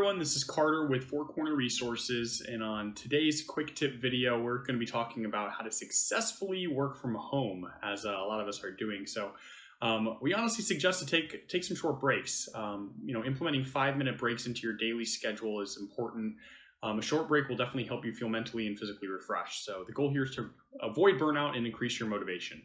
everyone, this is Carter with Four Corner Resources, and on today's quick tip video, we're going to be talking about how to successfully work from home, as uh, a lot of us are doing. So, um, we honestly suggest to take take some short breaks. Um, you know, implementing five minute breaks into your daily schedule is important. Um, a short break will definitely help you feel mentally and physically refreshed. So, the goal here is to avoid burnout and increase your motivation.